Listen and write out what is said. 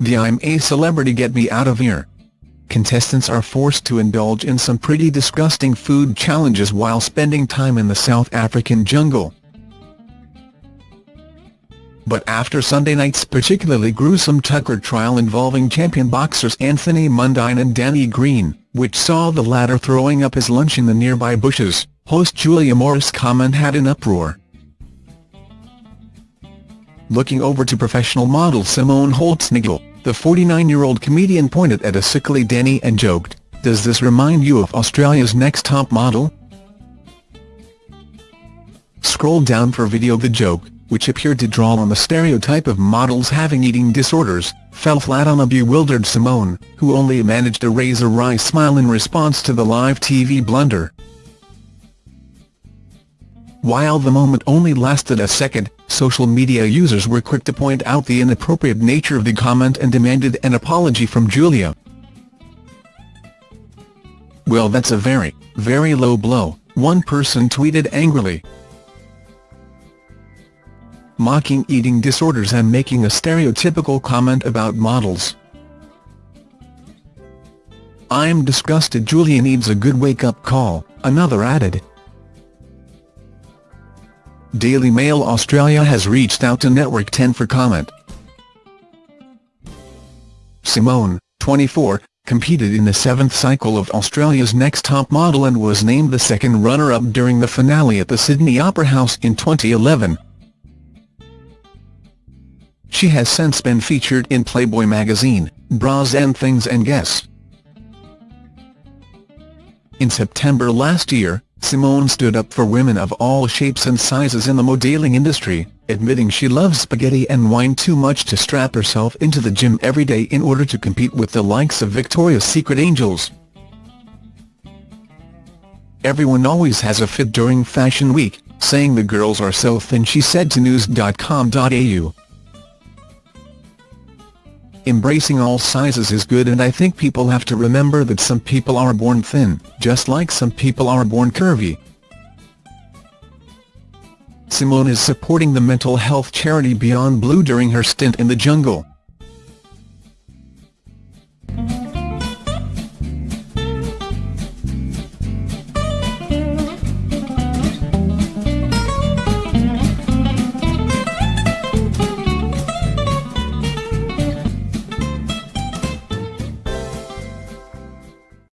the I'm a celebrity get me out of here. Contestants are forced to indulge in some pretty disgusting food challenges while spending time in the South African jungle. But after Sunday night's particularly gruesome Tucker trial involving champion boxers Anthony Mundine and Danny Green, which saw the latter throwing up his lunch in the nearby bushes, host Julia Morris Common had an uproar. Looking over to professional model Simone Holtznagel, the 49-year-old comedian pointed at a sickly Danny and joked, does this remind you of Australia's next top model? Scroll down for video the joke, which appeared to draw on the stereotype of models having eating disorders, fell flat on a bewildered Simone, who only managed to raise a wry smile in response to the live TV blunder. While the moment only lasted a second, social media users were quick to point out the inappropriate nature of the comment and demanded an apology from Julia. Well that's a very, very low blow, one person tweeted angrily mocking eating disorders and making a stereotypical comment about models. I'm disgusted Julia needs a good wake-up call, another added. Daily Mail Australia has reached out to Network 10 for comment. Simone, 24, competed in the seventh cycle of Australia's Next Top Model and was named the second runner-up during the finale at the Sydney Opera House in 2011. She has since been featured in Playboy magazine, Bras and Things and Guess. In September last year, Simone stood up for women of all shapes and sizes in the modeling industry, admitting she loves spaghetti and wine too much to strap herself into the gym every day in order to compete with the likes of Victoria's Secret angels. Everyone always has a fit during Fashion Week, saying the girls are so thin she said to news.com.au. Embracing all sizes is good and I think people have to remember that some people are born thin, just like some people are born curvy. Simone is supporting the mental health charity Beyond Blue during her stint in the jungle.